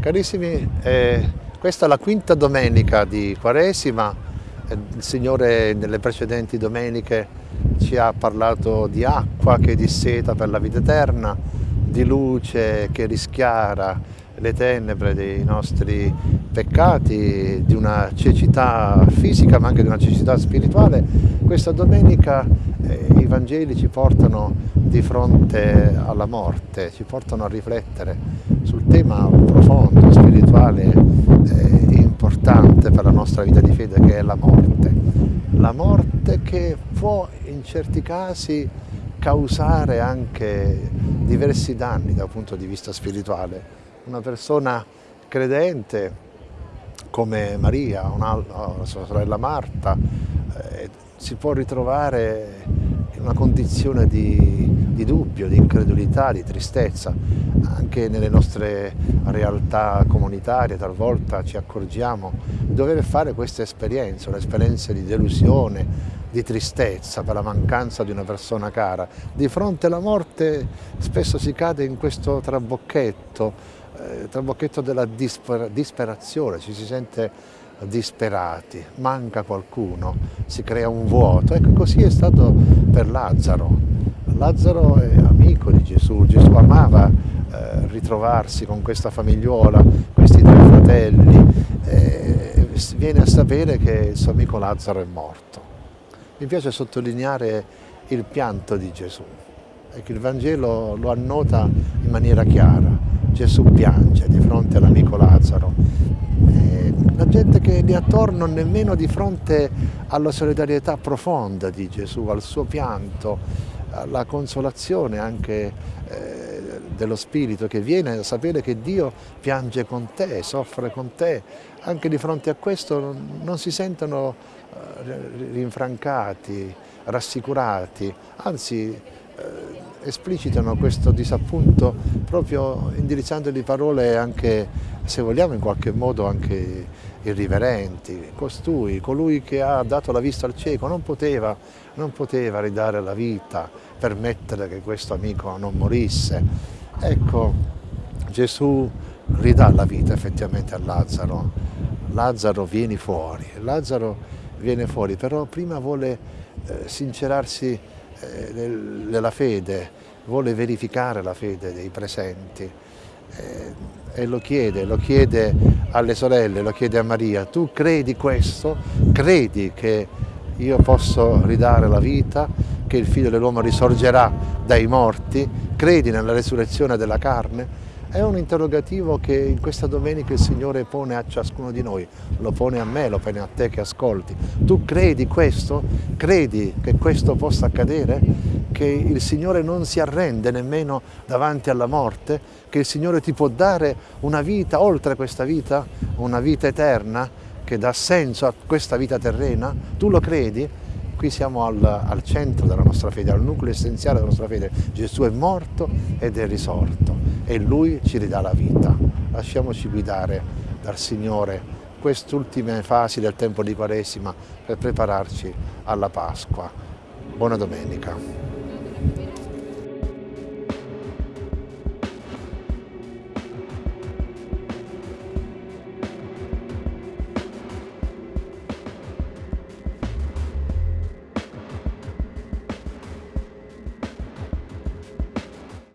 Carissimi, eh, questa è la quinta domenica di Quaresima, eh, il Signore nelle precedenti domeniche ci ha parlato di acqua che disseta per la vita eterna, di luce che rischiara le tenebre dei nostri peccati, di una cecità fisica ma anche di una cecità spirituale. Questa domenica eh, i Vangeli ci portano di fronte alla morte, ci portano a riflettere sul tema profondo, spirituale e eh, importante per la nostra vita di fede che è la morte. La morte che può in certi casi causare anche diversi danni dal punto di vista spirituale. Una persona credente come Maria, la sua sorella Marta, eh, si può ritrovare in una condizione di, di dubbio, di incredulità, di tristezza. Anche nelle nostre realtà comunitarie talvolta ci accorgiamo di dover fare questa esperienza, un'esperienza di delusione, di tristezza per la mancanza di una persona cara. Di fronte alla morte spesso si cade in questo trabocchetto, eh, trabocchetto della disper disperazione, ci si sente disperati, manca qualcuno, si crea un vuoto. Ecco, così è stato per Lazzaro. Lazzaro è amico di Gesù, Gesù amava eh, ritrovarsi con questa famigliuola, questi tre fratelli, e viene a sapere che il suo amico Lazzaro è morto. Mi piace sottolineare il pianto di Gesù, ecco, il Vangelo lo annota in maniera chiara. Gesù piange di fronte all'amico Lazzaro. La gente che è lì attorno nemmeno di fronte alla solidarietà profonda di Gesù, al suo pianto, alla consolazione anche eh, dello Spirito che viene a sapere che Dio piange con te, soffre con te, anche di fronte a questo non si sentono eh, rinfrancati, rassicurati, anzi eh, esplicitano questo disappunto proprio indirizzandogli parole anche, se vogliamo, in qualche modo anche irriverenti. Costui, colui che ha dato la vista al cieco, non poteva, non poteva ridare la vita, permettere che questo amico non morisse. Ecco, Gesù ridà la vita effettivamente a Lazzaro. Lazzaro vieni fuori, Lazzaro viene fuori, però prima vuole eh, sincerarsi eh, nella fede, vuole verificare la fede dei presenti eh, e lo chiede, lo chiede alle sorelle, lo chiede a Maria, tu credi questo? Credi che io posso ridare la vita, che il figlio dell'uomo risorgerà dai morti? Credi nella resurrezione della carne? È un interrogativo che in questa domenica il Signore pone a ciascuno di noi, lo pone a me, lo pone a te che ascolti. Tu credi questo? Credi che questo possa accadere? Che il Signore non si arrende nemmeno davanti alla morte? Che il Signore ti può dare una vita oltre questa vita? Una vita eterna che dà senso a questa vita terrena? Tu lo credi? Qui siamo al, al centro della nostra fede, al nucleo essenziale della nostra fede. Gesù è morto ed è risorto e Lui ci ridà la vita. Lasciamoci guidare dal Signore queste ultime fasi del tempo di Quaresima per prepararci alla Pasqua. Buona domenica.